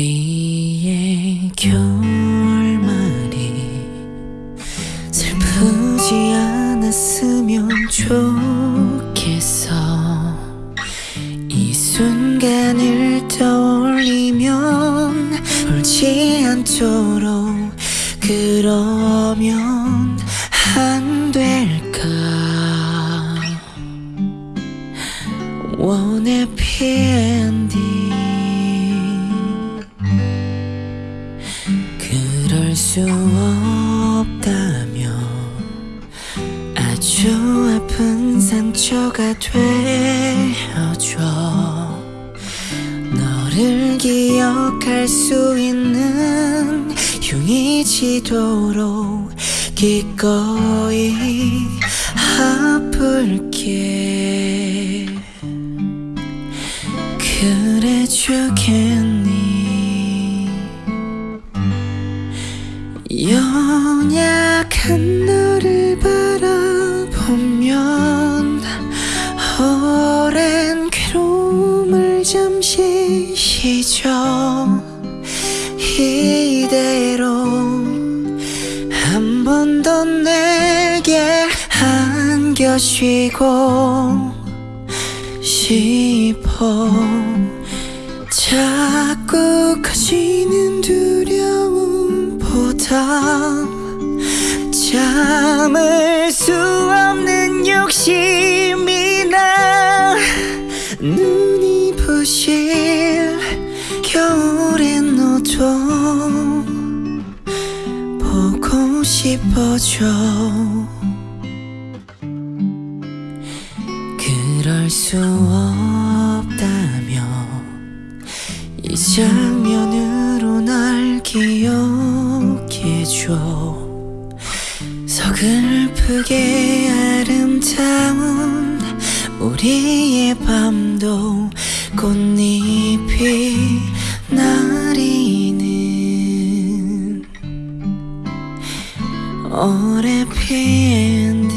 우리의 결말이 슬프지 않았으면 좋겠어. 이 순간을 떠올리면 울지 않도록 그러면 안 될까? 원해 피엔디 수 없다며 아주 아픈 상처가 되어줘. 너를 기억할 수 있는 흉이 지도록 기꺼이 아플게. 그래 주겠 연약한 너를 바라보면 오랜 괴로움을 잠시 쉬죠. 이대로 한 번 더 내게 안겨쉬고 싶어. 자꾸 커지는 두 려움보다 참을 수 없는 욕심이 나 눈이 부실 겨울엔 너도 보고 싶어져 그럴 수 없다며 이 장면으로 날 기억 해줘 서글프게 아름다운 우리의 밤도 꽃잎이 나리는 오래 피는